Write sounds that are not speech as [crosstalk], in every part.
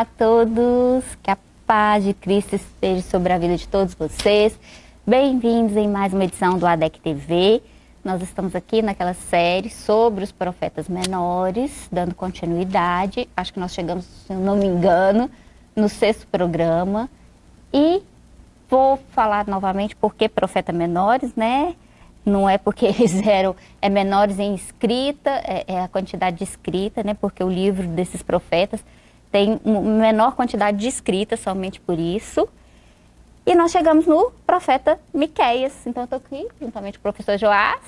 Olá a todos, que a paz de Cristo esteja sobre a vida de todos vocês. Bem-vindos em mais uma edição do ADEC TV. Nós estamos aqui naquela série sobre os profetas menores, dando continuidade. Acho que nós chegamos, se não me engano, no sexto programa. E vou falar novamente por que profeta menores, né? Não é porque [laughs] eles eram é menores em escrita, é, é, a quantidade de escrita, né? Porque o livro desses profetas tem menor quantidade de escrita, somente por isso. E nós chegamos no profeta Miqueias. Então, eu estou aqui juntamente com o professor Joás.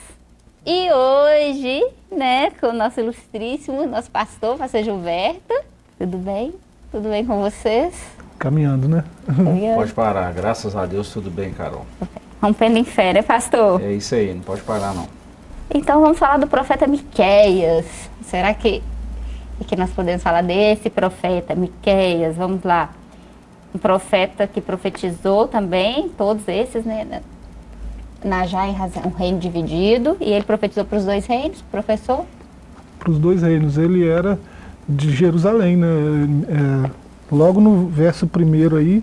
E hoje, né, com o nosso ilustríssimo, nosso pastor, pastor Gilberto. Tudo bem? Tudo bem com vocês? Caminhando, né? Caminhando. Pode parar, graças a Deus, tudo bem, Carol. Rompendo em fé, né, pastor? É isso aí, não pode parar, não. Então, vamos falar do profeta Miqueias. Será que, que nós podemos falar desse profeta, Miqueias? Vamos lá. Um profeta que profetizou também, todos esses, né? Na já em razão, um reino dividido, e ele profetizou para os dois reinos, professor? Para os dois reinos. Ele era de Jerusalém, né? É, logo no verso primeiro aí,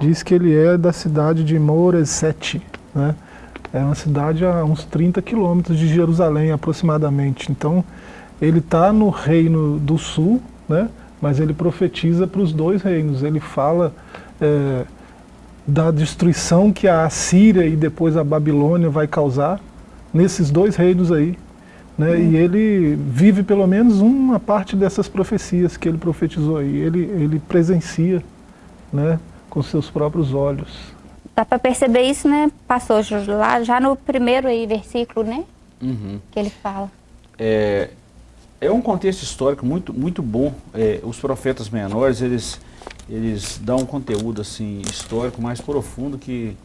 diz que ele é da cidade de Moresete, né? É uma cidade a uns 30 quilômetros de Jerusalém, aproximadamente. Então, ele está no reino do sul, né? mas ele profetiza para os dois reinos. Ele fala é, da destruição que a Assíria e depois a Babilônia vai causar nesses dois reinos aí. Né? Uhum. E ele vive pelo menos uma parte dessas profecias que ele profetizou aí. Ele, ele presencia né, com seus próprios olhos. Dá para perceber isso, né, pastor, lá já no primeiro aí, versículo, né? Uhum. Que ele fala. É, é um contexto histórico muito, muito bom. É, os profetas menores, eles, eles dão um conteúdo assim, histórico mais profundo que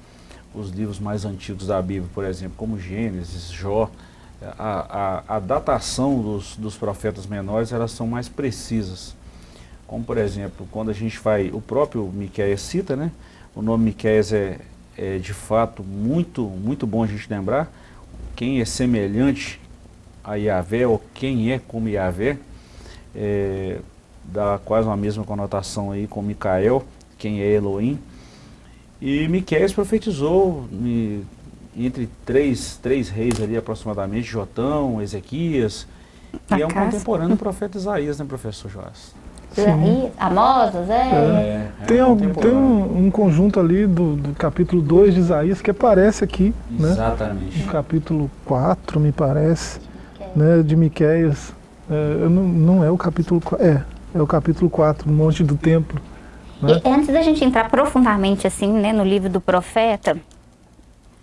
os livros mais antigos da Bíblia, por exemplo, como Gênesis, Jó. A, a, a datação dos, dos profetas menores, elas são mais precisas. Como, por exemplo, quando a gente vai, o próprio Miqueias cita, né? O nome Miqueias é, é de fato muito, muito bom a gente lembrar. Quem é semelhante a Yahvé, ou quem é como Yahvé, é, dá quase uma mesma conotação aí com Micael, quem é Elohim. E Miqueias profetizou e, entre três, três reis ali aproximadamente, Jotão, Ezequias, e é um contemporâneo do profeta Isaías, né, professor Joás? Sim. Amosas, é. é, é tem, um, tem um, um, conjunto ali do, do, capítulo 2 de Isaías que aparece aqui. Né? Exatamente. Né? No capítulo 4, me parece né, de Miqueias. É, não, não é o capítulo é, é o capítulo 4, o Monte do Templo. Né? E antes da gente entrar profundamente assim, né, no livro do profeta,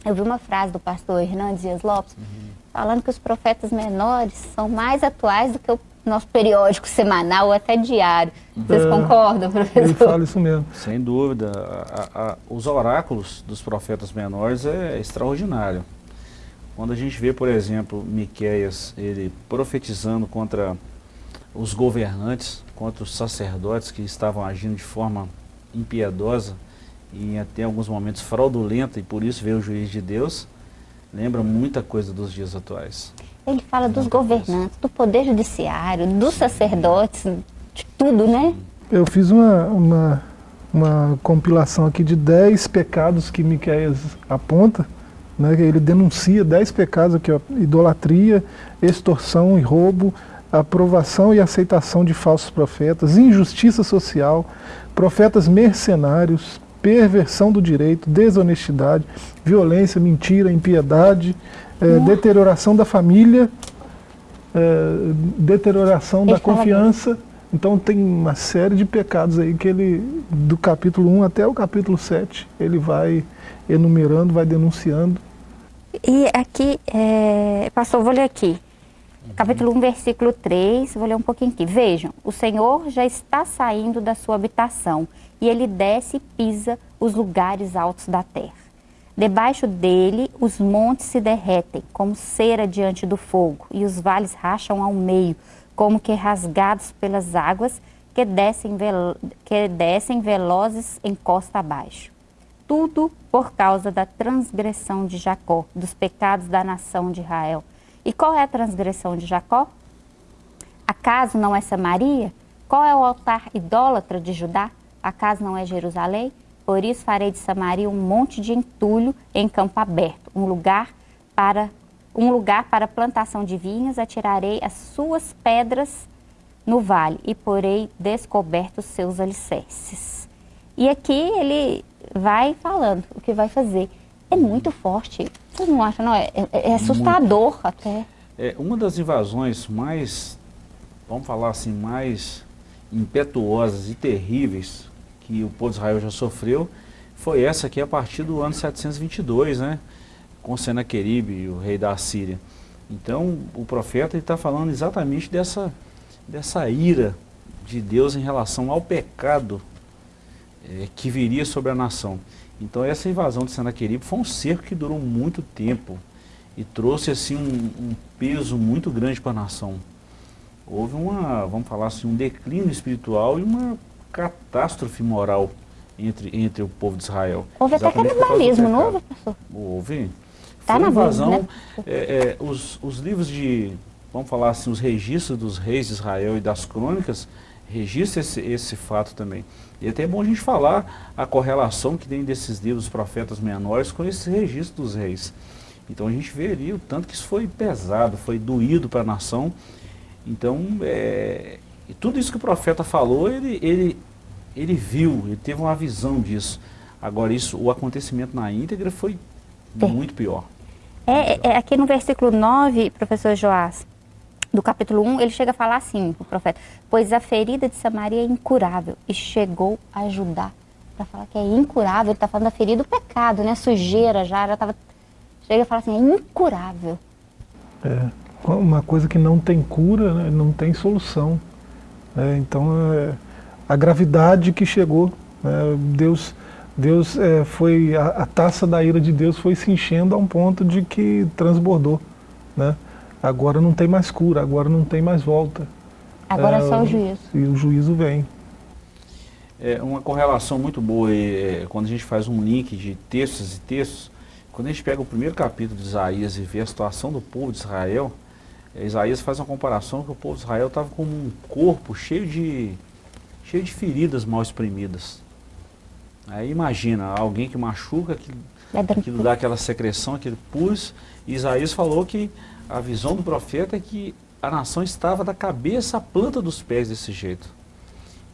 eu vi uma frase do pastor Hernandes Dias Lopes, uhum. falando que os profetas menores são mais atuais do que o nosso periódico semanal ou até diário. Vocês é, concordam, professor? Ele fala isso mesmo. Sem dúvida. A, a, os oráculos dos profetas menores é extraordinário. Quando a gente vê, por exemplo, Miqueias, ele profetizando contra os governantes, contra os sacerdotes que estavam agindo de forma impiedosa e até alguns momentos fraudulenta, e por isso veio o juiz de Deus, lembra muita coisa dos dias atuais. Ele fala dos governantes, do poder judiciário, dos sacerdotes, de tudo, né? Eu fiz uma, uma, uma compilação aqui de 10 pecados que Miqueias aponta, né, ele denuncia dez pecados aqui, ó, idolatria, extorsão e roubo, aprovação e aceitação de falsos profetas, injustiça social, profetas mercenários, perversão do direito, desonestidade, violência, mentira, impiedade, é, deterioração da família, é, deterioração da confiança. Então tem uma série de pecados aí que ele, do capítulo 1 até o capítulo 7, ele vai enumerando, vai denunciando. E aqui, é, pastor, vou ler aqui. Capítulo 1, versículo 3, vou ler um pouquinho aqui. Vejam, o Senhor já está saindo da sua habitação, e ele desce e pisa os lugares altos da terra. Debaixo dele, os montes se derretem, como cera diante do fogo, e os vales racham ao meio, como que rasgados pelas águas que descem, que descem velozes em costa abaixo tudo por causa da transgressão de Jacó, dos pecados da nação de Israel. E qual é a transgressão de Jacó? Acaso não é Samaria, Qual é o altar idólatra de Judá? Acaso não é Jerusalém? Por isso farei de Samaria um monte de entulho em campo aberto, um lugar para um lugar para plantação de vinhas, atirarei as suas pedras no vale e porei descobertos seus alicerces. E aqui ele vai falando o que vai fazer. É muito forte. Você não acha, não? É, é, é assustador muito. até. É uma das invasões mais, vamos falar assim, mais impetuosas e terríveis que o povo de Israel já sofreu, foi essa aqui a partir do ano 722, né? Com Senaqueribe, o rei da Síria. Então, o profeta está falando exatamente dessa, dessa ira de Deus em relação ao pecado é, que viria sobre a nação. Então, essa invasão de Senaqueribe foi um cerco que durou muito tempo e trouxe assim um, um peso muito grande para a nação. Houve uma, vamos falar assim, um declínio espiritual e uma catástrofe moral entre, entre o povo de Israel. Houve até canibalismo, não houve, professor? Houve. Tá Foi na invasão, né? é, é, os, os livros de, vamos falar assim, os registros dos reis de Israel e das crônicas, registram esse, esse fato também. E até é bom a gente falar a correlação que tem desses livros profetas menores com esse registro dos reis. Então a gente vê ali o tanto que isso foi pesado, foi doído para a nação. Então, é, e tudo isso que o profeta falou, ele, ele, ele viu, ele teve uma visão disso. Agora, isso, o acontecimento na íntegra foi é. muito pior. É, é, aqui no versículo 9, professor Joás, do capítulo 1, ele chega a falar assim, o profeta, pois a ferida de Samaria é incurável e chegou a ajudar. Para falar que é incurável, ele está falando da ferida do pecado, né? Sujeira já, já estava... Chega a falar assim, é incurável. É, uma coisa que não tem cura, né? não tem solução. É, então, é, a gravidade que chegou, né, Deus, Deus é, foi, a, a, taça da ira de Deus foi se enchendo a um ponto de que transbordou. Né? Agora não tem mais cura, agora não tem mais volta. Agora é só o juízo. E o juízo vem. É uma correlação muito boa é, quando a gente faz um link de textos e textos. Quando a gente pega o primeiro capítulo de Isaías e vê a situação do povo de Israel, Isaías faz uma comparação que o povo de Israel estava com um corpo cheio de, cheio de feridas mal exprimidas. Aí imagina, alguém que machuca, que, aquilo dá aquela secreção, aquele pus. E Isaías falou que a visão do profeta é que a nação estava da cabeça à planta dos pés desse jeito.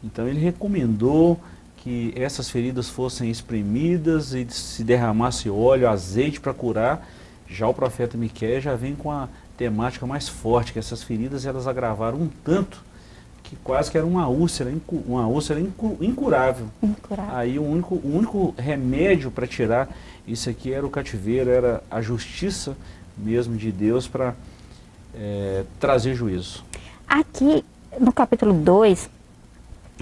Então ele recomendou que essas feridas fossem espremidas e se derramasse óleo, azeite para curar. Já o profeta Miquel já vem com a temática mais forte, que essas feridas elas agravaram um tanto que quase que era uma úlcera, uma úlcera incurável. incurável. Aí o único, o único remédio para tirar isso aqui era o cativeiro, era a justiça mesmo de Deus para é, trazer juízo. Aqui no capítulo 2,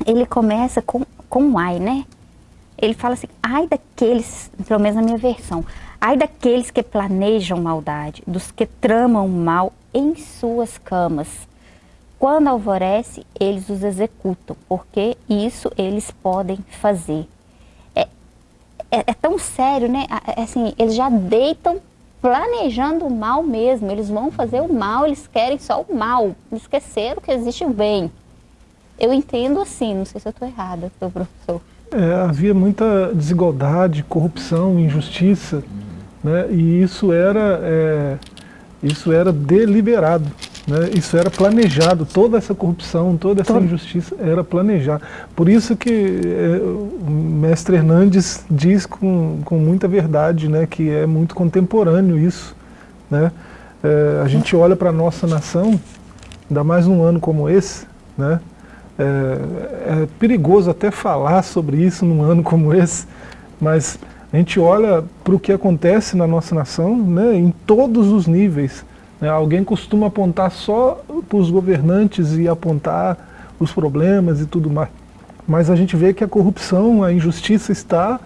ele começa com, com um ai, né? Ele fala assim, ai daqueles, pelo menos na minha versão, Ai daqueles que planejam maldade, dos que tramam mal em suas camas. Quando alvorece, eles os executam, porque isso eles podem fazer. É, é, é tão sério, né? É, assim, eles já deitam planejando o mal mesmo. Eles vão fazer o mal, eles querem só o mal. Esqueceram que existe o bem. Eu entendo assim, não sei se eu estou errada, professor. É, havia muita desigualdade, corrupção, injustiça né? e isso era, é, isso era deliberado, né? isso era planejado, toda essa corrupção, toda essa injustiça era planejada. Por isso que é, o mestre Hernandes diz com, com muita verdade né? que é muito contemporâneo isso. Né? É, a gente olha para a nossa nação, ainda mais num ano como esse, né? É, é, perigoso até falar sobre isso num ano como esse, mas a gente olha para o que acontece na nossa nação né, em todos os níveis. Né? Alguém costuma apontar só para os governantes e apontar os problemas e tudo mais. Mas a gente vê que a corrupção, a injustiça está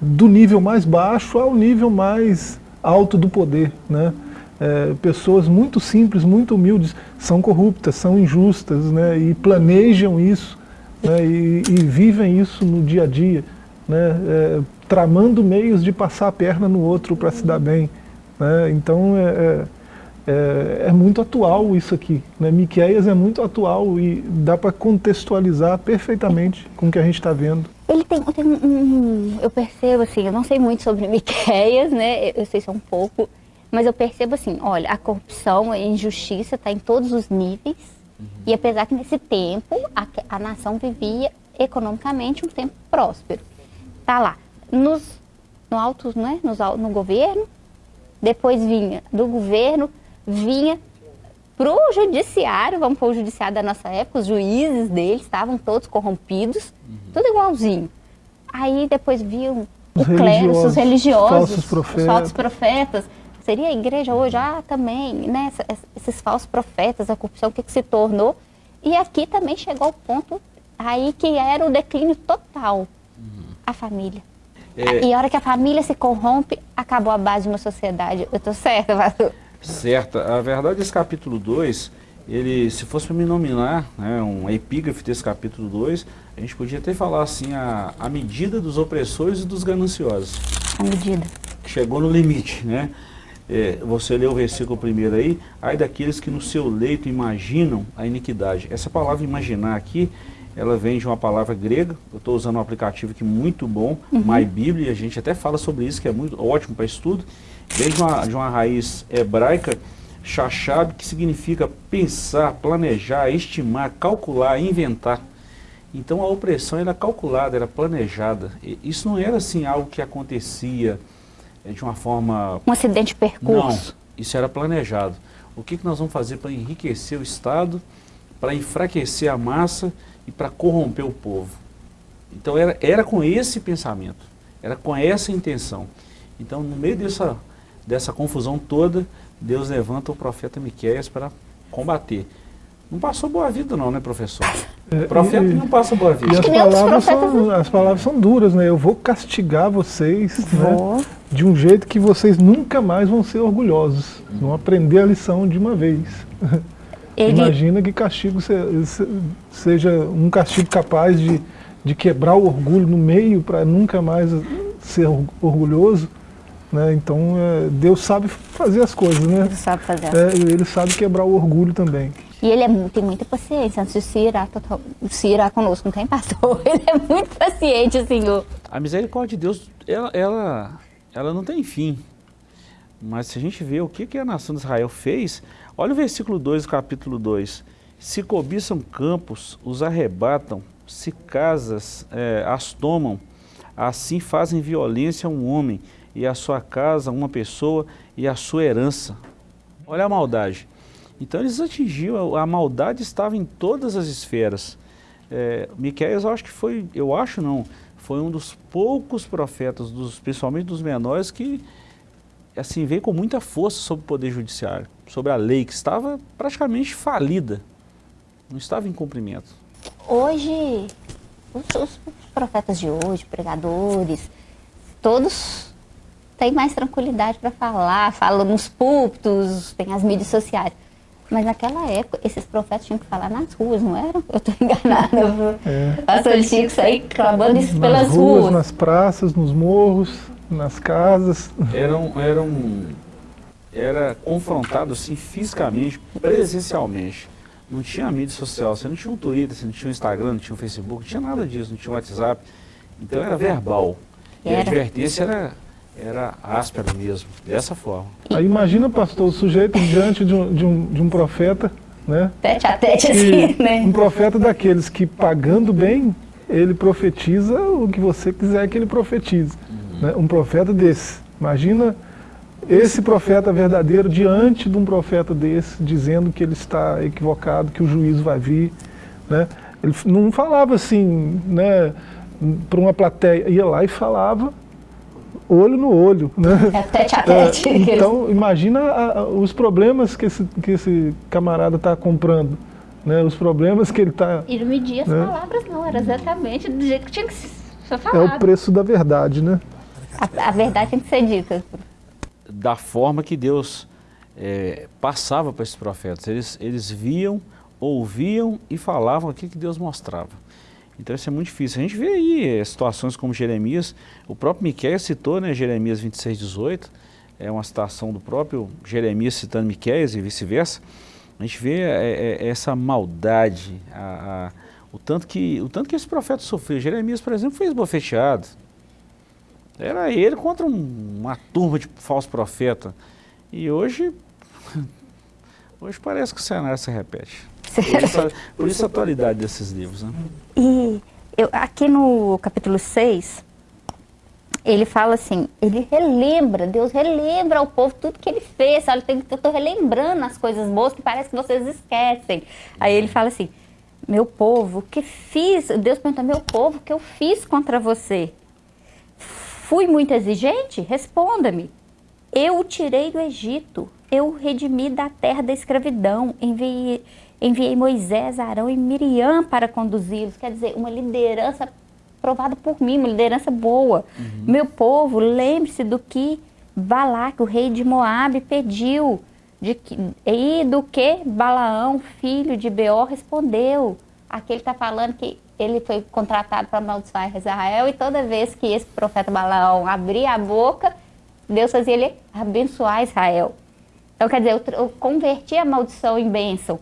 do nível mais baixo ao nível mais alto do poder. Né? É, pessoas muito simples, muito humildes, são corruptas, são injustas né? e planejam isso né? e, e, vivem isso no dia a dia. Né? É, tramando meios de passar a perna no outro para se dar bem. Né? Então, é, é, é, é, muito atual isso aqui. Né? Miqueias é muito atual e dá para contextualizar perfeitamente com o que a gente está vendo. Ele tem, tem um, eu percebo assim, eu não sei muito sobre [laughs] Miqueias, né? Eu sei só um pouco, mas eu percebo assim, olha, a corrupção, a injustiça está em todos os níveis. Uhum. E apesar que nesse tempo a, a nação vivia economicamente um tempo próspero. Tá lá, nos, no alto, né? Nos, no governo, depois vinha do governo vinha para o judiciário, vamos para o judiciário da nossa época, os juízes deles estavam todos corrompidos, uhum. tudo igualzinho. Aí depois viam o clero, os religiosos, falsos profetas. os falsos profetas. Seria a igreja hoje, ah, também, né, esses falsos profetas, a corrupção, o que, que se tornou. E aqui também chegou o ponto aí que era o declínio total, uhum. a família. É... E a hora que a família se corrompe, acabou a base de uma sociedade. Eu estou certa, pastor? Certa. A verdade, esse capítulo 2, ele, se fosse para me nominar, né, um epígrafe desse capítulo 2, a gente podia até falar assim, a, a medida dos opressores e dos gananciosos. A medida. Chegou no limite, né? É, você leu o versículo primeiro aí, ai daqueles que no seu leito imaginam a iniquidade. Essa palavra imaginar aqui, ela vem de uma palavra grega, eu estou usando um aplicativo aqui muito bom, uhum. MyBíblia, a gente até fala sobre isso, que é muito ótimo para estudo. Vem de uma, de uma raiz hebraica, chachab, que significa pensar, planejar, estimar, calcular, inventar. Então a opressão era calculada, era planejada. E isso não era assim algo que acontecia é, de uma forma... Um acidente de percurso. Não, isso era planejado. O que, que nós vamos fazer para enriquecer o Estado, para enfraquecer a massa e para corromper o povo? Então era, era com esse pensamento, era com essa intenção. Então no meio dessa dessa confusão toda, Deus levanta o profeta Miqueias para combater. Não passou boa vida não, né, professor? É, o profeta e, não passa boa vida. E as palavras, são, as palavras são duras, né? Eu vou castigar vocês né, de um jeito que vocês nunca mais vão ser orgulhosos. Vão aprender a lição de uma vez. Ele... Imagina que castigo seja um castigo capaz de, de quebrar o orgulho no meio para nunca mais ser orgulhoso. Né? Então, é, Deus sabe fazer as coisas, né? Ele sabe fazer. É, ele sabe quebrar o orgulho também. E ele é, tem muita paciência, antes de se irar, total, se irar conosco, não tem pastor. [laughs] Ele é muito paciente, Senhor. A misericórdia de Deus, ela, ela, ela não tem fim. Mas se a gente vê o que, que a nação de Israel fez, olha o versículo 2 do capítulo 2. Se cobiçam campos, os arrebatam, se casas é, as tomam, assim fazem violência a um homem, e a sua casa, uma pessoa e a sua herança. Olha a maldade. Então eles atingiam, a maldade estava em todas as esferas. É, Miqueias, eu acho que foi, eu acho não, foi um dos poucos profetas, dos, principalmente dos menores, que assim veio com muita força sobre o poder judiciário, sobre a lei que estava praticamente falida, não estava em cumprimento. Hoje, os, os profetas de hoje, pregadores, todos tem mais tranquilidade para falar, fala nos púlpitos, tem as mídias sociais. Mas naquela época, esses profetas tinham que falar nas ruas, não eram? Eu estou [laughs] enganada. É. Pastor, ele tinha que sair clamando isso pelas nas ruas, ruas. Nas praças, nos morros, nas casas. Eram, eram, era confrontado assim, fisicamente, presencialmente. Não tinha mídia social, você não tinha um Twitter, você não tinha um Instagram, não tinha um Facebook, não tinha nada disso, não tinha um WhatsApp. Então era verbal. E a advertência era era áspero mesmo, dessa forma. Aí imagina, pastor, o sujeito diante de um, de um, de um profeta, né? Tete a tete assim, né? Um profeta daqueles que pagando bem, ele profetiza o que você quiser que ele profetize. Uhum. Né? Um profeta desse. Imagina esse profeta verdadeiro diante de um profeta desse, dizendo que ele está equivocado, que o juízo vai vir. Né? Ele não falava assim, né, para uma plateia, ia lá e falava olho no olho. Né? É tete a tete. É, então, imagina a, a, os problemas que esse, que esse camarada está comprando. Né? Os problemas que ele está... E não media as né? palavras não, era exatamente do jeito que tinha que ser falado. É o preço da verdade, né? A, a verdade tem que ser dita. Da forma que Deus é, passava para esses profetas. Eles, eles viam, ouviam e falavam aquilo que Deus mostrava. Então isso é muito difícil. A gente vê aí é, situações como Jeremias, o próprio Miquel citou, né, Jeremias 26, 18, é uma citação do próprio Jeremias citando Miqueias e vice-versa, a gente vê é, é, essa maldade, a, a, o, tanto que, o tanto que esse profeta sofreu. Jeremias, por exemplo, foi esbofeteado. Era ele contra um, uma turma de falso profeta. E hoje, [laughs] hoje parece que o cenário se repete. Por isso, por isso a atualidade desses livros. Né? E eu, aqui no capítulo 6, ele fala assim, ele relembra, Deus relembra ao povo tudo que ele fez, sabe? Eu estou relembrando as coisas boas que parece que vocês esquecem. Aí ele fala assim, meu povo, o que fiz? Deus pergunta, meu povo, o que eu fiz contra você? Fui muito exigente? Responda-me. Eu o tirei do Egito, eu o redimi da terra da escravidão, enviei, enviei Moisés, Arão e Miriam para conduzi-los. Quer dizer, uma liderança provada por mim, uma liderança boa. Uhum. Meu povo, lembre-se do que Balac, o rei de Moabe, pediu. De que, e do que Balaão, filho de Beor, respondeu. Aqui ele está falando que ele foi contratado para amaldiçoar Israel e toda vez que esse profeta Balaão abria a boca, Deus fazia ele abençoar Israel. Então, quer dizer, eu, eu converti a maldição em bênção.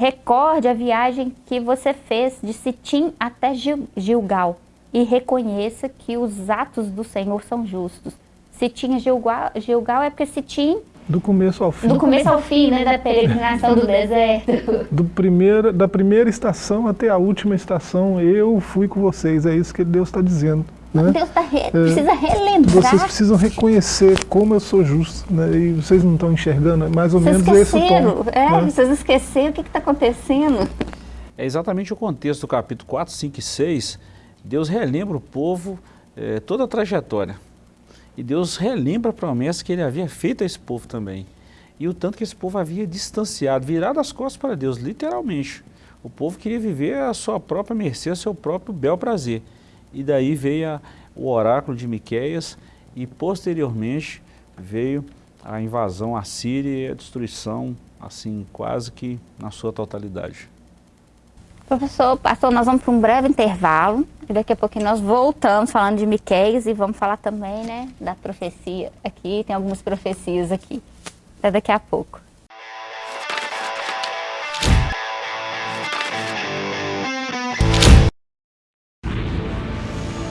Recorde a viagem que você fez de Sitim até Gilgal e reconheça que os atos do Senhor são justos. Se tinha Gilgal, Gilgal é porque tinha do começo ao fim. Do começo ao fim, né, da peregrinação do deserto. Do primeiro, da primeira estação até a última estação, eu fui com vocês. É isso que Deus está dizendo. Né? Deus tá re é, precisa relembrar. Vocês precisam reconhecer como eu sou justo. Né? E vocês não estão enxergando, é mais ou vocês menos esse tom. É, né? vocês esqueceram o que está acontecendo. É exatamente o contexto do capítulo 4, 5 e 6 Deus relembra o povo eh, toda a trajetória. E Deus relembra a promessa que ele havia feito a esse povo também. E o tanto que esse povo havia distanciado, virado as costas para Deus, literalmente. O povo queria viver a sua própria mercê, o seu próprio bel prazer. E daí veio a, o oráculo de Miqueias e posteriormente veio a invasão à Síria e a destruição, assim, quase que na sua totalidade. Professor, pastor, nós vamos para um breve intervalo e daqui a pouquinho nós voltamos falando de Miqueias e vamos falar também, né, da profecia aqui, tem algumas profecias aqui. Até daqui a pouco.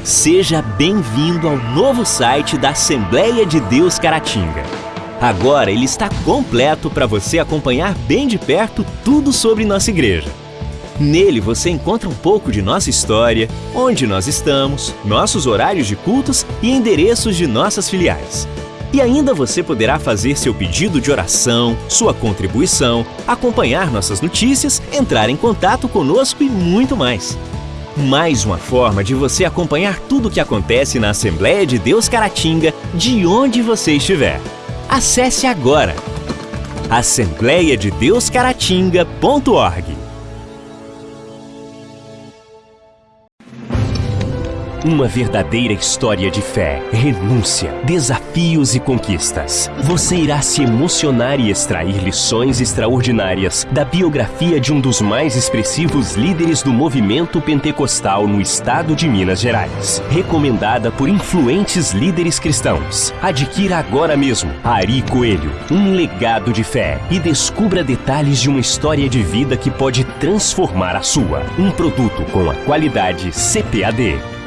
Seja bem-vindo ao novo site da Assembleia de Deus Caratinga. Agora ele está completo para você acompanhar bem de perto tudo sobre nossa igreja. Nele você encontra um pouco de nossa história, onde nós estamos, nossos horários de cultos e endereços de nossas filiais. E ainda você poderá fazer seu pedido de oração, sua contribuição, acompanhar nossas notícias, entrar em contato conosco e muito mais. Mais uma forma de você acompanhar tudo o que acontece na Assembleia de Deus Caratinga, de onde você estiver. Acesse agora assembleiadedeuscaratinga.org Uma verdadeira história de fé, renúncia, desafios e conquistas. Você irá se emocionar e extrair lições extraordinárias da biografia de um dos mais expressivos líderes do movimento pentecostal no estado de Minas Gerais. Recomendada por influentes líderes cristãos. Adquira agora mesmo Ari Coelho, um legado de fé e descubra detalhes de uma história de vida que pode transformar a sua. Um produto com a qualidade CPAD.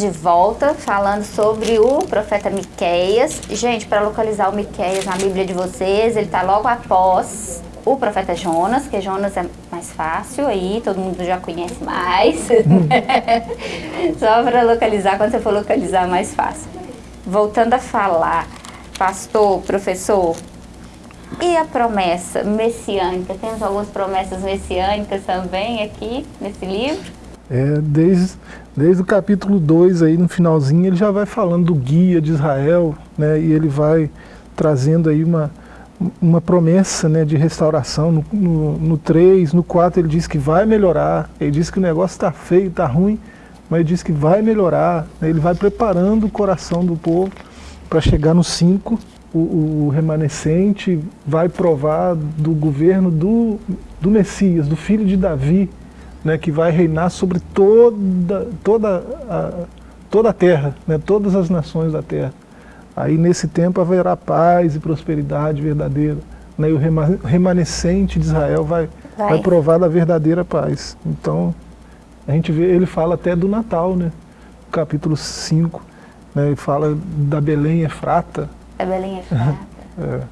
De volta falando sobre o profeta Miqueias. Gente, para localizar o Miqueias na Bíblia de vocês, ele está logo após o profeta Jonas, que Jonas é mais fácil aí, todo mundo já conhece mais. [laughs] Só para localizar, quando você for localizar, mais fácil. Voltando a falar, pastor, professor, e a promessa messiânica? Temos algumas promessas messiânicas também aqui nesse livro? É, desde, desde o capítulo 2 aí no finalzinho ele já vai falando do guia de Israel, né, e ele vai trazendo aí uma, uma promessa né, de restauração. No, no, no 3, no 4 ele diz que vai melhorar, ele diz que o negócio está feio, está ruim, mas ele diz que vai melhorar, né, ele vai preparando o coração do povo para chegar no 5, o, o, remanescente vai provar do governo do, do Messias, do filho de Davi, né, que vai reinar sobre toda, toda, a, toda a terra, né, todas as nações da terra. Aí nesse tempo haverá paz e prosperidade verdadeira. Né, e o remanescente de Israel vai, vai. vai provar da verdadeira paz. Então, a gente vê, ele fala até do Natal, né? capítulo 5, né, ele fala da Belém Efrata. Da Belém Efrata. [laughs]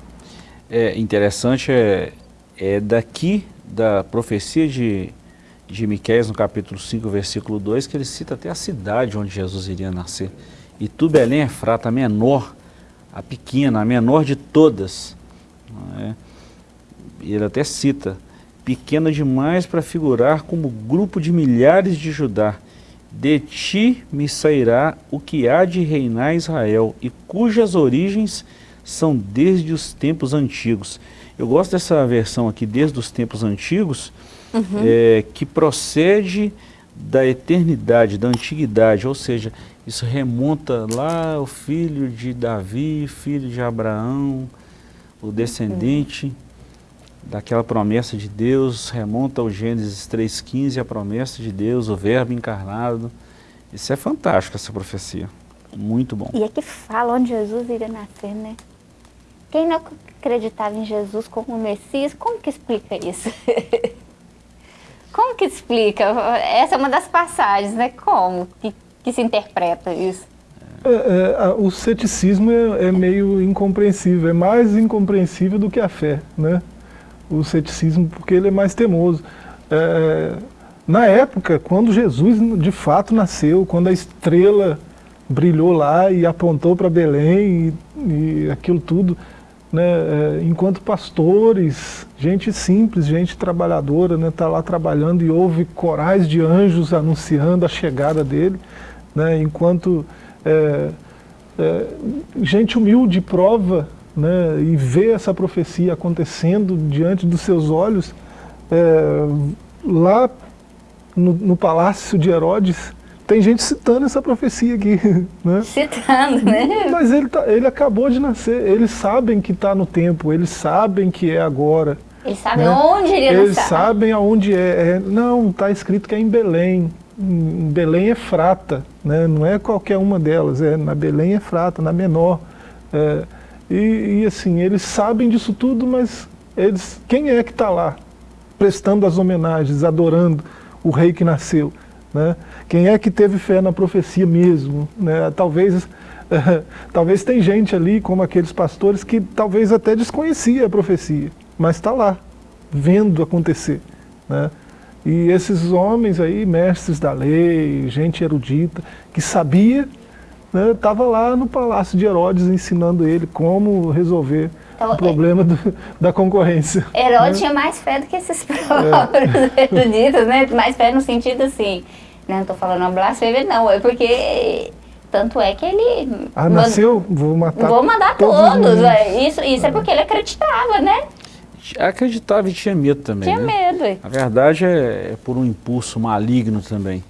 é. é interessante, é, é daqui da profecia de de Miqueias, no capítulo 5, versículo 2, que ele cita até a cidade onde Jesus iria nascer. E tu, Belém, é frata, a menor, a pequena, a menor de todas. É? Ele até cita, pequena demais para figurar como grupo de milhares de Judá. De ti me sairá o que há de reinar Israel, e cujas origens são desde os tempos antigos. Eu gosto dessa versão aqui, desde os tempos antigos, uhum. é, que procede da eternidade, da antiguidade, ou seja, isso remonta lá o filho de Davi, filho de Abraão, o descendente uhum. daquela promessa de Deus, remonta ao Gênesis 3,15, a promessa de Deus, o verbo encarnado. Isso é fantástico, essa profecia. Muito bom. E é que fala onde Jesus iria nascer, né? Quem não acreditava em Jesus como Messias, como que explica isso? [laughs] Como que explica? Essa é uma das passagens, né? Como que, que se interpreta isso? É, é, o ceticismo é, é, meio incompreensível, é mais incompreensível do que a fé, né? O ceticismo, porque ele é mais temoso. É, na época, quando Jesus de fato nasceu, quando a estrela brilhou lá e apontou para Belém e, e aquilo tudo, né, é, enquanto pastores, gente simples, gente trabalhadora, está né, tá lá trabalhando e ouve corais de anjos anunciando a chegada dele, né, enquanto é, é, gente humilde prova né, e vê essa profecia acontecendo diante dos seus olhos, é, lá no, no palácio de Herodes, tem gente citando essa profecia aqui. [laughs] Né? Citando, né? Mas ele, tá, ele acabou de nascer, eles sabem que está no tempo, eles sabem que é agora. Eles sabem né? onde ele Eles sabem aonde é. é não, está escrito que é em Belém. Em Belém é frata, né? não é qualquer uma delas, é na Belém é frata, na menor. É, e, e assim, eles sabem disso tudo, mas eles, quem é que está lá prestando as homenagens, adorando o rei que nasceu? Né? Quem é que teve fé na profecia mesmo? Né? Talvez, é, [laughs] talvez tem gente ali, como aqueles pastores, que talvez até desconhecia a profecia, mas está lá, vendo acontecer. Né? E esses homens aí, mestres da lei, gente erudita, que sabia, estava né, lá no palácio de Herodes ensinando ele como resolver então, o problema do, da concorrência. Herodes né? tinha mais fé do que esses [laughs] próprios é. eruditos, né? Mais fé no sentido assim, né? não estou falando uma blasfêmia não, é porque tanto é que ele... Ah, nasceu? Vou matar Vou mandar todos. todos é. isso, isso é. é porque ele acreditava, né? Acreditava e tinha medo também. Tinha né? medo. A verdade é, é, por um impulso maligno também.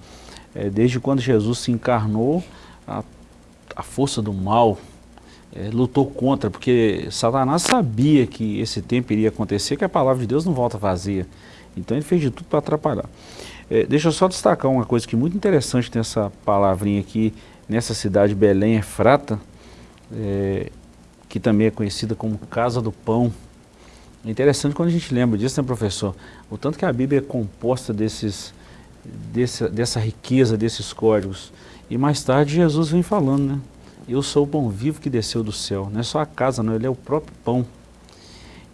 É, desde quando Jesus se encarnou, a, a força do mal é, lutou contra, porque Satanás sabia que esse tempo iria acontecer, que a palavra de Deus não volta vazia. Então ele fez de tudo para atrapalhar. É, deixa eu só destacar uma coisa que é muito interessante nessa palavrinha aqui, nessa cidade Belém Efrata, é, que também é conhecida como Casa do Pão. É interessante quando a gente lembra disso, né, professor? O tanto que a Bíblia é composta desses, desse, dessa riqueza, desses códigos. E mais tarde Jesus vem falando, né? Eu sou o pão vivo que desceu do céu. Não é só a casa, não, ele é o próprio pão.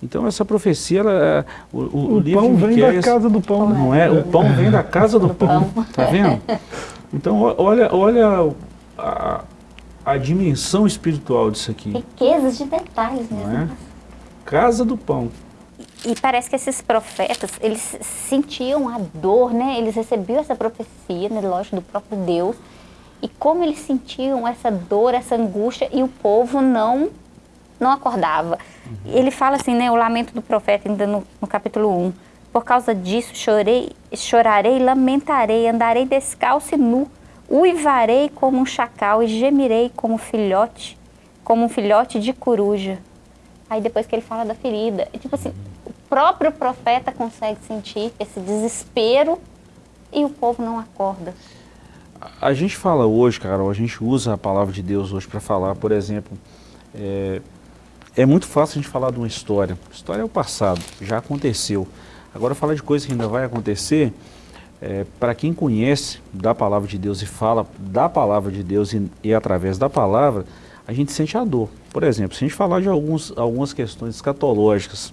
Então essa profecia, ela, é, o, o, o livro pão vem da casa do pão. Não é? O pão vem da casa do pão. Tá vendo? Então olha, olha a, a dimensão espiritual disso aqui. Riquezas de detalhes mesmo. Não é? Casa do pão. E parece que esses profetas, eles sentiam a dor, né? Eles recebiam essa profecia, né? lógico, do próprio Deus. E como eles sentiam essa dor, essa angústia, e o povo não não acordava. Ele fala assim, né? O lamento do profeta, ainda no, no capítulo 1. Por causa disso, chorei, chorarei, lamentarei, andarei descalço e nu, uivarei como um chacal e gemirei como filhote, como um filhote de coruja. Aí depois que ele fala da ferida, é tipo assim, o próprio profeta consegue sentir esse desespero e o povo não acorda. A gente fala hoje, Carol, a gente usa a palavra de Deus hoje para falar, por exemplo, é, é, muito fácil a gente falar de uma história. História é o passado, já aconteceu. Agora falar de coisa que ainda vai acontecer, é, para quem conhece da palavra de Deus e fala da palavra de Deus e, e através da palavra, a gente sente a dor. Por exemplo, se a gente falar de alguns, algumas questões escatológicas,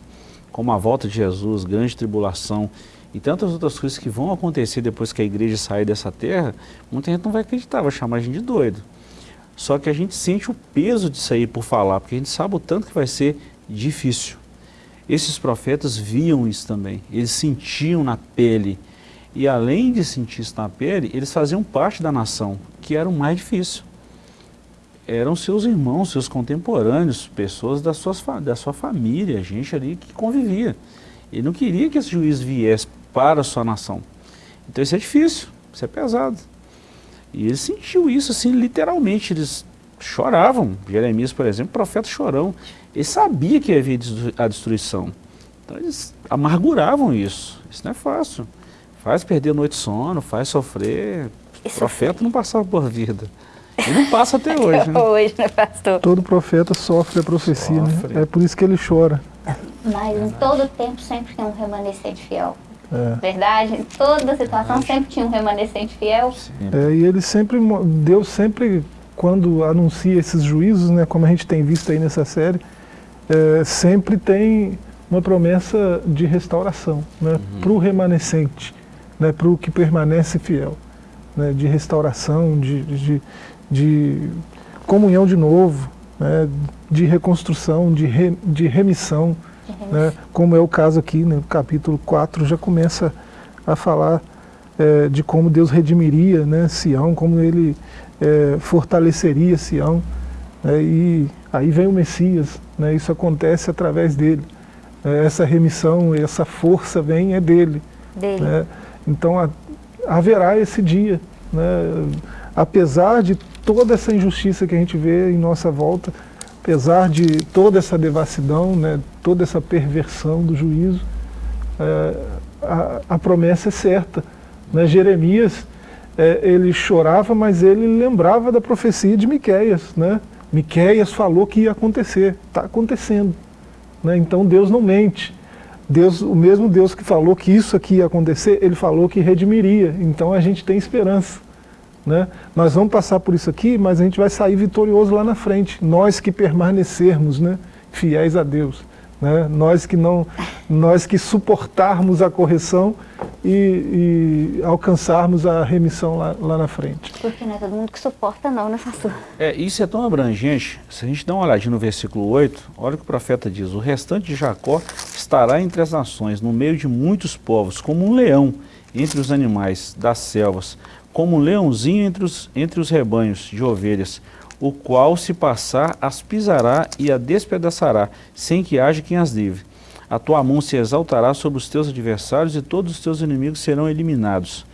como a volta de Jesus, grande tribulação e tantas outras coisas que vão acontecer depois que a igreja sair dessa terra, muita gente não vai acreditar, vai chamar a gente de doido. Só que a gente sente o peso disso aí por falar, porque a gente sabe o tanto que vai ser difícil. Esses profetas viam isso também, eles sentiam na pele. E além de sentir isso na pele, eles faziam parte da nação, que era o mais difícil eram seus irmãos, seus contemporâneos, pessoas da, suas, da sua família, gente ali que convivia. Ele não queria que esse juiz viesse para a sua nação. Então isso é difícil, isso é pesado. E ele sentiu isso assim, literalmente, eles choravam. Jeremias, por exemplo, profeta chorão. Ele sabia que havia a destruição. Então eles amarguravam isso. Isso não é fácil. Faz perder noite de sono, faz sofrer. O profeta não passava por vida. E não passa [laughs] até hoje, né? hoje, né, pastor? Todo profeta sofre a profecia, né? sofre. né? É por isso que ele chora. Mas em todo tempo sempre tem um remanescente fiel. É. Verdade? Em toda situação Verdade. sempre tinha um remanescente fiel. É, e ele sempre, Deus sempre, quando anuncia esses juízos, né, como a gente tem visto aí nessa série, é, sempre tem uma promessa de restauração né, uhum. para o remanescente, né, para o que permanece fiel. Né, de restauração, de, de, de comunhão de novo, né, de reconstrução, de, re, de remissão, né, como é o caso aqui, no né, capítulo 4, já começa a falar é, de como Deus redimiria né, Sião, como ele é, fortaleceria Sião, né, e aí vem o Messias, né, isso acontece através dele. É, essa remissão, essa força vem é dele. dele. Né, então a, haverá esse dia, né, apesar de toda essa injustiça que a gente vê em nossa volta, apesar de toda essa devassidão, né, toda essa perversão do juízo, é, a, a, promessa é certa. Né? Jeremias, é, ele chorava, mas ele lembrava da profecia de Miqueias. Né? Miqueias falou que ia acontecer, está acontecendo. Né? Então Deus não mente. Deus, o mesmo Deus que falou que isso aqui ia acontecer, ele falou que redimiria. Então a gente tem esperança. Né? Nós vamos passar por isso aqui, mas a gente vai sair vitorioso lá na frente. Nós que permanecermos né, fiéis a Deus. Né? Nós, que não, nós que suportarmos a correção e, e alcançarmos a remissão lá, lá, na frente. Porque não é todo mundo que suporta não, né, pastor? É, isso é tão abrangente. Se a gente dá uma olhadinha no versículo 8, olha o que o profeta diz. O restante de Jacó estará entre as nações, no meio de muitos povos, como um leão entre os animais das selvas como um leãozinho entre os, entre os rebanhos de ovelhas, o qual se passar as pisará e a despedaçará, sem que haja quem as livre. A tua mão se exaltará sobre os teus adversários e todos os teus inimigos serão eliminados.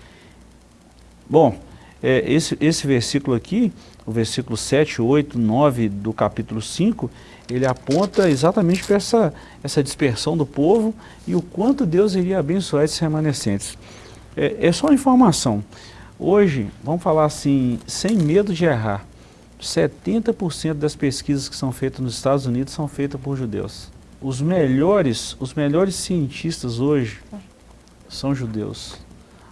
Bom, é, esse, esse versículo aqui, o versículo 7, 8, 9 do capítulo 5, ele aponta exatamente para essa, essa dispersão do povo e o quanto Deus iria abençoar esses remanescentes. É, é só informação. Hoje, vamos falar assim, sem medo de errar, 70% das pesquisas que são feitas nos Estados Unidos são feitas por judeus. Os melhores, os melhores cientistas hoje são judeus.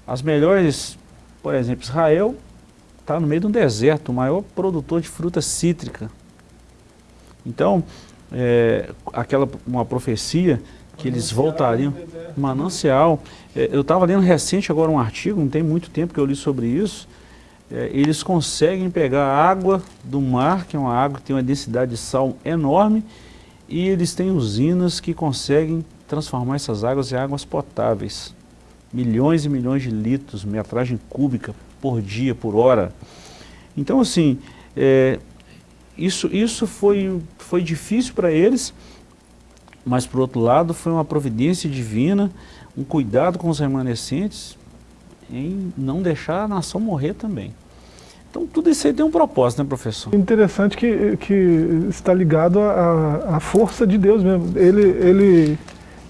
As melhores, por exemplo, Israel está no meio de um deserto, o maior produtor de fruta cítrica. Então, é, aquela uma profecia que eles voltariam, manancial. É, eu estava lendo recente agora um artigo, não tem muito tempo que eu li sobre isso, é, eles conseguem pegar água do mar, que é uma água que tem uma densidade de sal enorme, e eles têm usinas que conseguem transformar essas águas em águas potáveis. Milhões e milhões de litros, metragem cúbica por dia, por hora. Então, assim, é, isso, isso foi, foi difícil para eles, mas, por outro lado, foi uma providência divina, um cuidado com os remanescentes, em não deixar a nação morrer também. Então tudo isso aí tem um propósito, né professor? Interessante que, que está ligado à, à força de Deus mesmo. Ele, ele,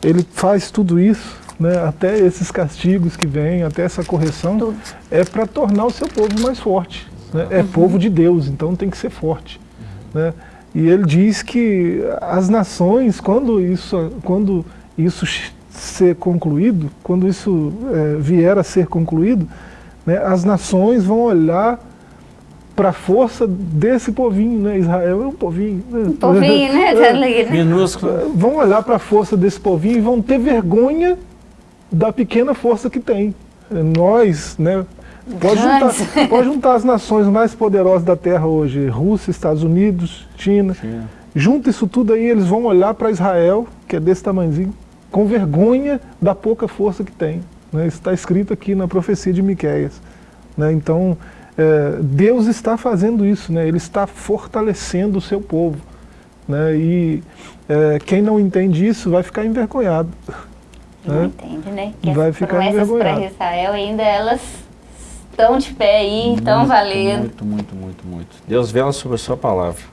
ele faz tudo isso, né, até esses castigos que vêm, até essa correção, tudo. é para tornar o seu povo mais forte. Né? É uhum. povo de Deus, então tem que ser forte. Uhum. Né? E ele diz que as nações, quando isso, quando isso ser concluído, quando isso é, vier a ser concluído, né, as nações vão olhar para a força desse povinho, né? Israel é um povinho. Né? Um povinho, né? [laughs] É, minúsculo. Vão olhar para a força desse povinho e vão ter vergonha da pequena força que tem. Nós, né? Pode juntar, [laughs] pode juntar as nações mais poderosas da Terra hoje, Rússia, Estados Unidos, China. China. Junta isso tudo aí, eles vão olhar para Israel, que é desse tamanhozinho, com vergonha da pouca força que tem. Né? Isso está escrito aqui na profecia de Miquéias. Né? Então, é, Deus está fazendo isso, né? Ele está fortalecendo o seu povo. Né? E é, quem não entende isso vai ficar envergonhado. Não né? entende, né? Que vai as ficar envergonhado. para Israel ainda elas estão de pé aí, estão valendo. Muito, muito, muito, muito. Deus vela sobre a sua palavra.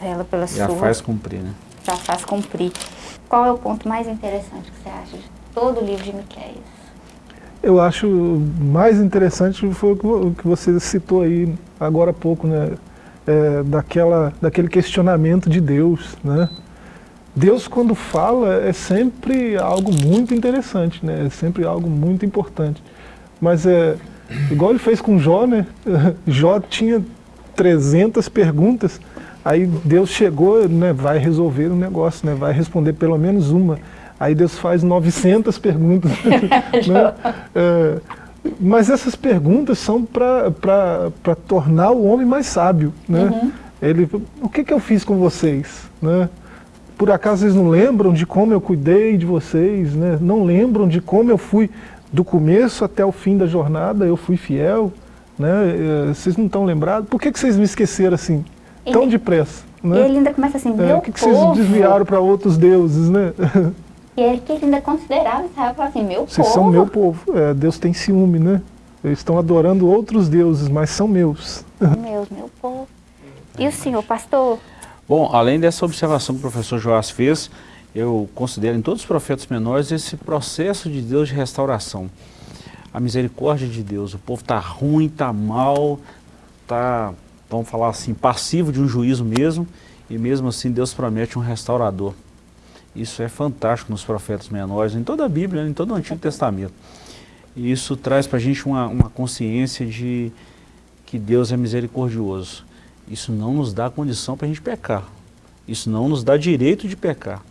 Vela pela Já sua. Já faz cumprir, né? Já faz cumprir. Qual é o ponto mais interessante que você acha de todo o livro de Miqueias? Eu acho mais interessante foi o que você citou aí agora há pouco, né? É, daquela, daquele questionamento de Deus, né? Deus quando fala é sempre algo muito interessante, né? É sempre algo muito importante. Mas é igual ele fez com Jó, né? [laughs] Jó tinha 300 perguntas, aí Deus chegou, né? Vai resolver o negócio, né? Vai responder pelo menos uma. Aí Deus faz 900 perguntas. [laughs] né? [laughs] é, mas essas perguntas são para tornar o homem mais sábio. Né? Uhum. Ele, o que, que eu fiz com vocês? Né? Por acaso vocês não lembram de como eu cuidei de vocês? Né? Não lembram de como eu fui do começo até o fim da jornada, eu fui fiel? Né? É, vocês não estão lembrados? Por que, que vocês me esqueceram assim, tão ele, depressa? Né? E ele ainda começa assim, é, meu O que, que vocês desviaram para outros deuses? Né? [laughs] E ele que ainda considerava Israel assim, meu Vocês povo. são meu povo. É, Deus tem ciúme, né? Eles estão adorando outros deuses, mas são meus. [laughs] Meus, meu povo. E o senhor, pastor? Bom, além dessa observação que o professor Joás fez, eu considero em todos os profetas menores esse processo de Deus de restauração. A misericórdia de Deus. O povo está ruim, está mal, está, vamos falar assim, passivo de um juízo mesmo, e mesmo assim Deus promete um restaurador. Isso é fantástico nos profetas menores, em toda a Bíblia, em todo o Antigo Testamento. E isso traz para a gente uma, uma consciência de que Deus é misericordioso. Isso não nos dá condição para a gente pecar. Isso não nos dá direito de pecar.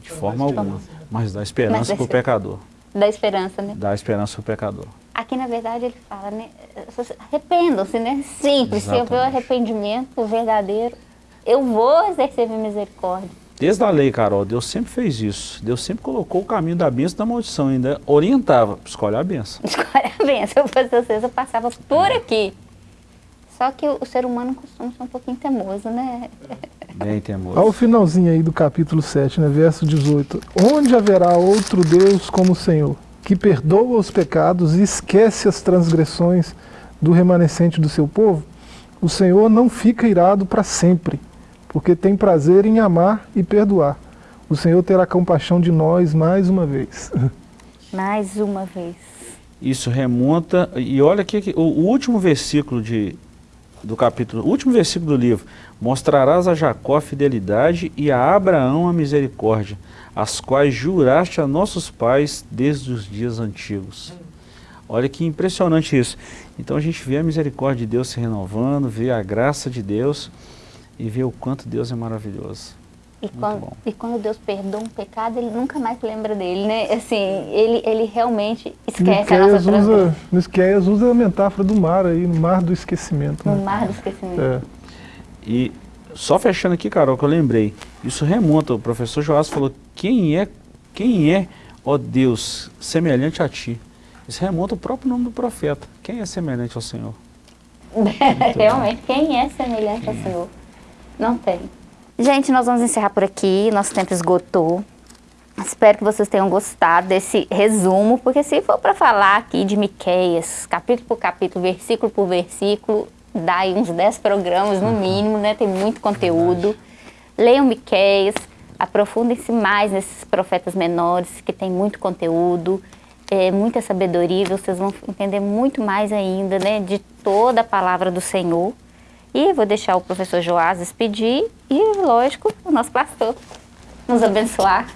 De forma alguma. Mas dá esperança para o pecador. Dá esperança, né? Dá esperança para o pecador. Aqui, na verdade, ele fala, né? Arrependam-se, né? Simples. Exatamente. Se houver arrependimento verdadeiro, eu vou exercer minha misericórdia. Desde a lei, Carol, Deus sempre fez isso. Deus sempre colocou o caminho da bênção e da maldição, ainda orientava, escolhe a bênção. [laughs] Escolhe a bênção, eu fosse vocês, eu passava por aqui. Só que o, o ser humano costuma ser um pouquinho teimoso, né? Bem teimoso. Olha o finalzinho aí do capítulo 7, né, verso 18. Onde haverá outro Deus como o Senhor, que perdoa os pecados e esquece as transgressões do remanescente do seu povo? O Senhor não fica irado para sempre porque tem prazer em amar e perdoar. O Senhor terá compaixão de nós mais uma vez. [laughs] Mais uma vez. Isso remonta, e olha aqui, o, o último versículo de, do capítulo, último versículo do livro, mostrarás a Jacó a fidelidade e a Abraão a misericórdia, as quais juraste a nossos pais desde os dias antigos. Olha que impressionante isso. Então a gente vê a misericórdia de Deus se renovando, vê a graça de Deus, e ver o quanto Deus é maravilhoso. E quando, e quando, Deus perdoa um pecado, ele nunca mais lembra dele, né? Assim, ele, ele realmente esquece a nossa usa, Miqueias usa a metáfora do mar aí, no mar do esquecimento. No né? mar do esquecimento. É. E só fechando aqui, Carol, que eu lembrei, isso remonta, o professor Joás falou, quem é, quem é, ó Deus, semelhante a ti? Isso remonta ao próprio nome do profeta. Quem é semelhante ao Senhor? [laughs] Realmente, quem é semelhante quem ao é? Senhor? Não tem. Gente, nós vamos encerrar por aqui, nosso tempo esgotou. Espero que vocês tenham gostado desse resumo, porque se for para falar aqui de Miqueias, capítulo por capítulo, versículo por versículo, dá aí uns 10 programas no mínimo, né? Tem muito conteúdo. Leiam Miqueias, aprofundem-se mais nesses profetas menores, que tem muito conteúdo, é, muita sabedoria, vocês vão entender muito mais ainda, né? De toda a palavra do Senhor. E vou deixar o professor Joás despedir e, lógico, o nosso pastor nos abençoar.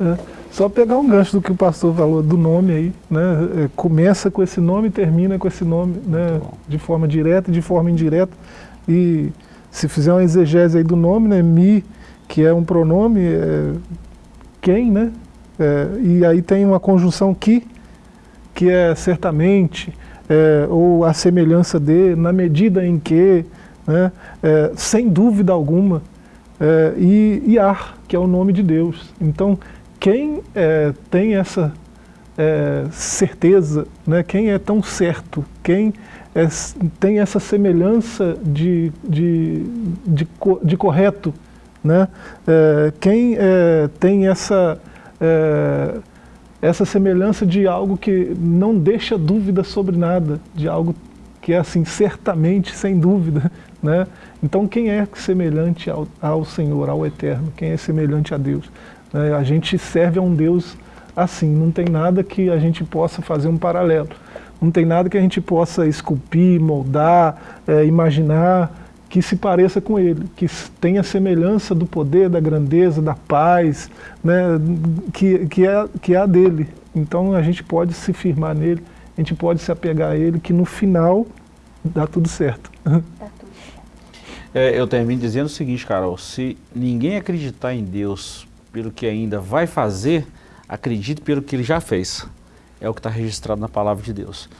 É, só pegar um gancho do que o pastor falou do nome aí, né? É, começa com esse nome e termina com esse nome, né? De forma direta e de forma indireta. E se fizer uma exegese aí do nome, né? Mi, que é um pronome, é quem, né? É, e aí tem uma conjunção que, que é certamente, é, ou a semelhança de, na medida em que, né, é, sem dúvida alguma, é, e, ar, que é o nome de Deus. Então, quem é, tem essa é, certeza, né, quem é tão certo, quem é, tem essa semelhança de, de, de, de correto, né, é, quem tem essa, essa semelhança de algo que não deixa dúvida sobre nada, de algo que é assim, certamente, sem dúvida, [laughs] né? Então, quem é semelhante ao, ao Senhor, ao Eterno? Quem é semelhante a Deus? É, a gente serve a um Deus assim, não tem nada que a gente possa fazer um paralelo. Não tem nada que a gente possa esculpir, moldar, é, imaginar que se pareça com Ele, que tenha semelhança do poder, da grandeza, da paz, né, que, que, é, que é a dele. Então a gente pode se firmar nele, gente pode se apegar a ele, que no final dá tudo certo. É, eu termino dizendo o seguinte, Carol, se ninguém acreditar em Deus pelo que ainda vai fazer, acredite pelo que ele já fez. É o que está registrado na palavra de Deus.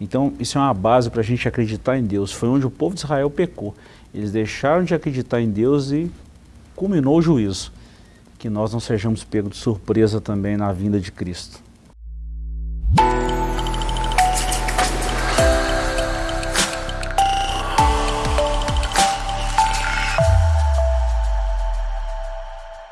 Então, isso é uma base para a gente acreditar em Deus. Foi onde o povo de Israel pecou. Eles deixaram de acreditar em Deus e culminou o juízo. Que nós não sejamos pegos de surpresa também na vinda de Cristo.